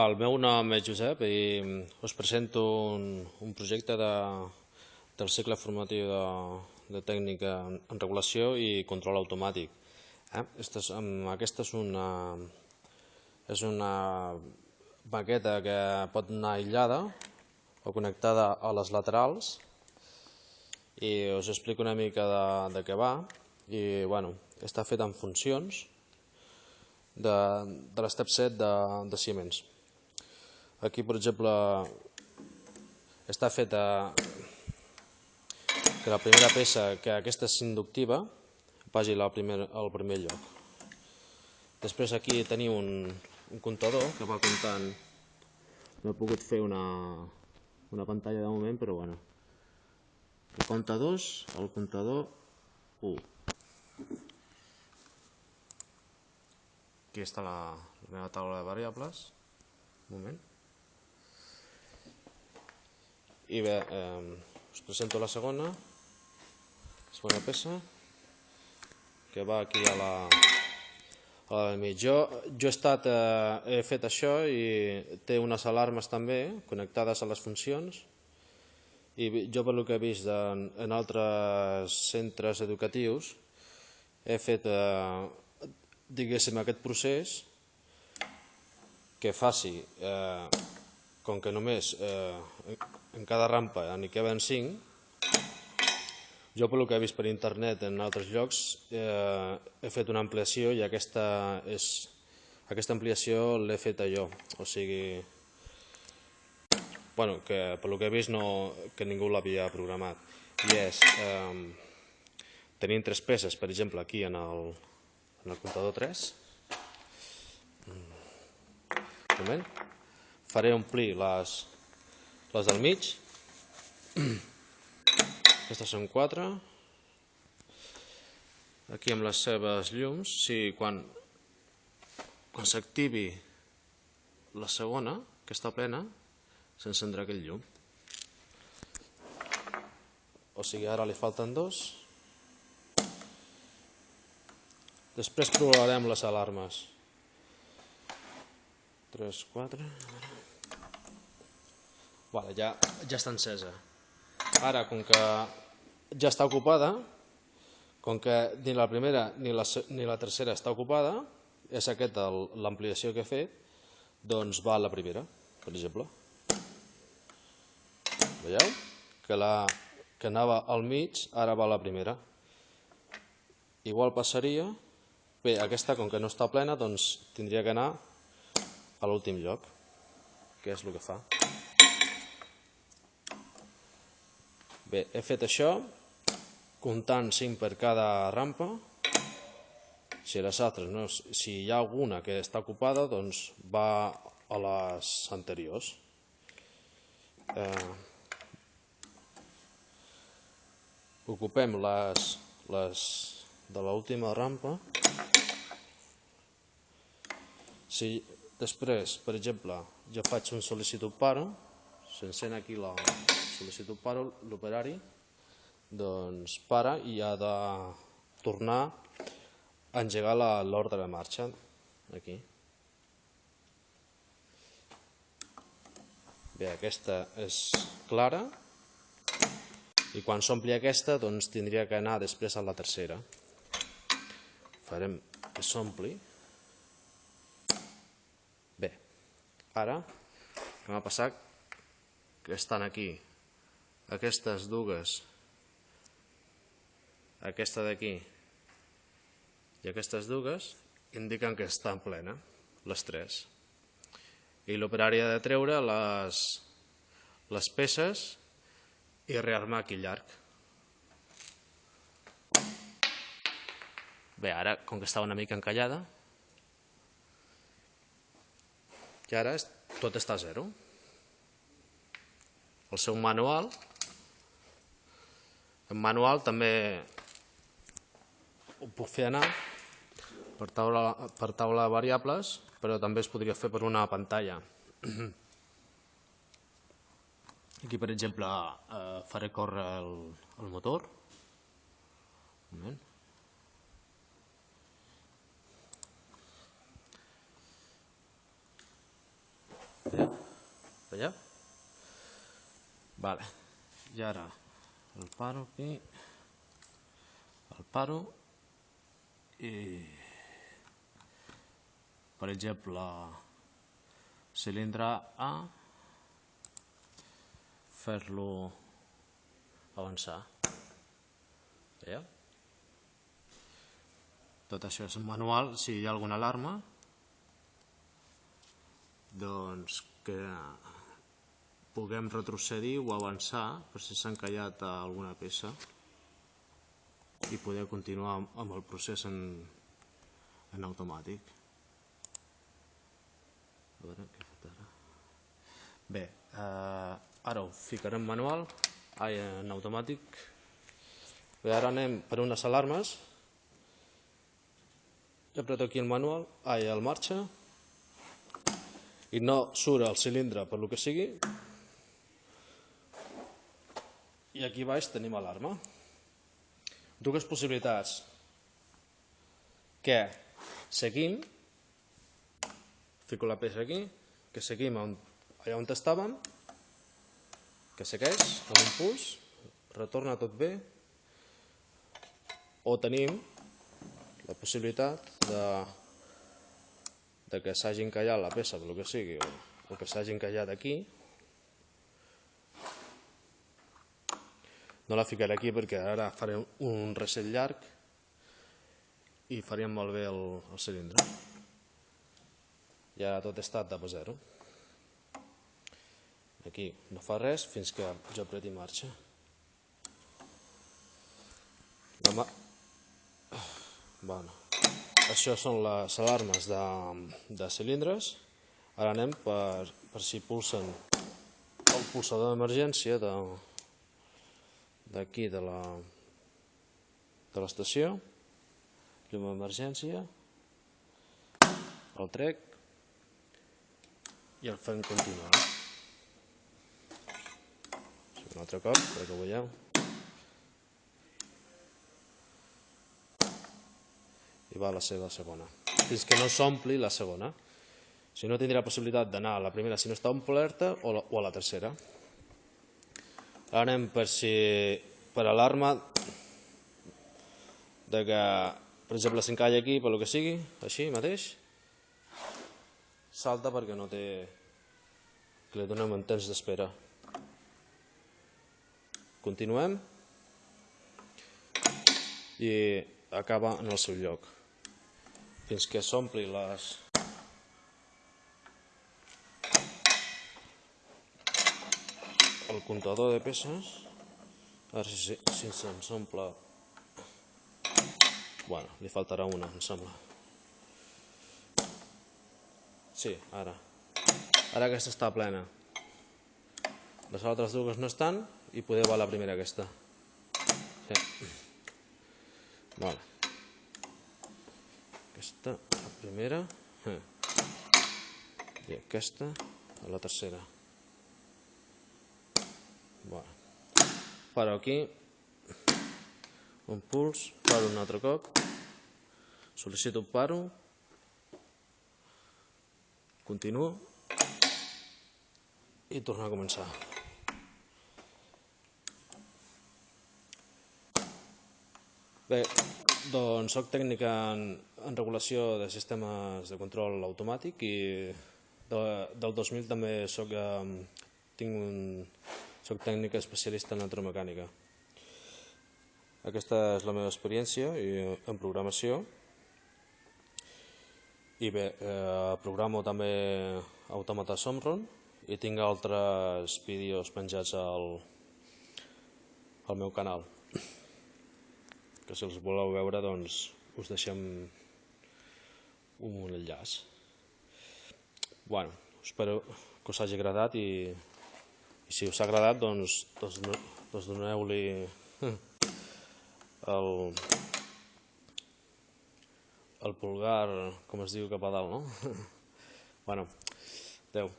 El meu nom és Josep i us presento un, un projecte de, del cicle formatiu de, de tècnica en regulació i control automàtic. Eh? Aquesta, és, aquesta és una, és una maqueta que pot anar aïllada o connectada a les laterals i us explico una mica de, de què va i bueno, està fet en funcions de, de l'estep 7 de, de Siemens. Aquí, per exemple, està feta que la primera peça, que aquesta és inductiva, vagi al primer, al primer lloc. Després aquí teniu un, un comptador que va comptant, no he pogut fer una, una pantalla de moment, però bueno. El compta 2, el comptador 1. Aquí està la, la meva taula de variables. Un moment. I bé, eh, us presento la segona, segona peça, que va aquí a la, a la mig. Jo, jo he, estat, eh, he fet això i té unes alarmes també connectades a les funcions i jo per que he vist en, en altres centres educatius he fet eh, diguéssim aquest procés que faci eh, com que només eh, en cada rampa n'hi queden 5, jo pel que he vist per internet en altres llocs eh, he fet una ampliació i aquesta, és, aquesta ampliació l'he feta jo, o sigui, bueno, que pel que he vist no, que ningú l'havia programat. I és, eh, tenim tres peces, per exemple, aquí en el, en el comptador 3, un moment, faré omplir les, les del mig. Aquestes són quatre. Aquí amb les seves llums, si quan, quan s'activi la segona, que està plena, s'encendrà aquell llum. O sigui, ara li falten dos. Després provarem les alarmes. 3, 4... Vale, ja, ja està encesa. Ara, com que ja està ocupada, com que ni la primera ni la, ni la tercera està ocupada, és aquesta l'ampliació que he fet, doncs va a la primera, per exemple. Veieu? Que, la, que anava al mig, ara va a la primera. Igual passaria... Bé, aquesta, com que no està plena, doncs tindria que anar a l'últim lloc, que és el que fa. Bé, he fet això, comptant 5 per cada rampa. Si les altres, no, si hi ha alguna que està ocupada, doncs va a les anteriors. Eh, ocupem les, les de l'última rampa. Si després, per exemple, jo faig un sol·licitud paro, s'encén aquí la, sol·licitud para l'operari, doncs para i ha de tornar a engegar l'ordre de marxa aquí. Bé, aquesta és clara i quan s'ompli aquesta doncs tindria que anar després a la tercera. Farem que s'ompli. Bé, ara que m'ha passat que estan aquí aquestes dues, aquesta d'aquí i aquestes dues, indiquen que estan plena, les tres. I l'operari ha de treure les, les peces i rearmar aquí llarg. Bé, ara, com que estava una mica encallada, i ara tot està a zero. El seu manual en manual també ho puc fer anar per taula, per taula de variables, però també es podria fer per una pantalla. Aquí, per exemple, eh, faré córrer el, el motor. Un moment. Veieu? Veieu? Vale. I ara el paro aquí, el paro i per exemple cilindre A fer-lo avançar. Veieu? Tot això és manual, si hi ha alguna alarma, doncs que puguem retrocedir o avançar per si s'ha encallat alguna peça i poder continuar amb el procés en, en automàtic. A veure què he fet ara. Bé, eh, ara ho ficarem manual, ai, en automàtic. Bé, ara anem per unes alarmes. Jo apreto aquí el manual, ai, el marxa, i no surt el cilindre per lo que sigui, i aquí baix tenim alarma. Dues possibilitats. Que seguim, fico la peça aquí, que seguim on, allà on estàvem, que segueix amb un puls, retorna tot bé, o tenim la possibilitat de, de que s'hagi encallat la peça, pel que sigui, o, o que s'hagi encallat aquí, No la ficaré aquí perquè ara faré un reset llarg i faríem molt bé el, el cilindre. Ja tot està a a zero. Aquí no fa res fins que jo apreti marxa. Demà... Bueno, això són les alarmes de, de cilindres. Ara anem per, per si pulsen el pulsador d'emergència de, d'aquí de la de l'estació, llum d'emergència, el trec i el fem continuar. Un altre cop, perquè ho veieu. I va a la seva segona. Fins que no s'ompli la segona. Si no, tindrà possibilitat d'anar a la primera si no està omplerta o, o a la tercera. Anem per si per alarma de que, per exemple, s'encalla aquí per lo que sigui, així mateix, salta perquè no té... que li donem un temps d'espera. Continuem i acaba en el seu lloc fins que s'ompli les el comptador de peces. A veure si, si se'ns omple bueno, li faltarà una em sembla. Sí, ara. Ara aquesta està plena. Les altres dues no estan i poder va la primera aquesta. Sí. vale. aquesta la primera. Eh. i aquesta la tercera Bueno. Paro aquí, un puls, paro un altre cop, sol·licito paro, continuo i torno a començar. Bé, doncs soc tècnic en, en regulació de sistemes de control automàtic i de, del 2000 també soc, eh, tinc un, soc tècnic especialista en electromecànica. Aquesta és la meva experiència en programació. I bé, eh, programo també Automata Somron i tinc altres vídeos penjats al, al meu canal. Que si els voleu veure, doncs, us deixem un enllaç. Bueno, espero que us hagi agradat i i si us ha agradat, doncs, doncs, doncs doneu-li el, el pulgar, com es diu, cap a dalt, no? bueno, adeu.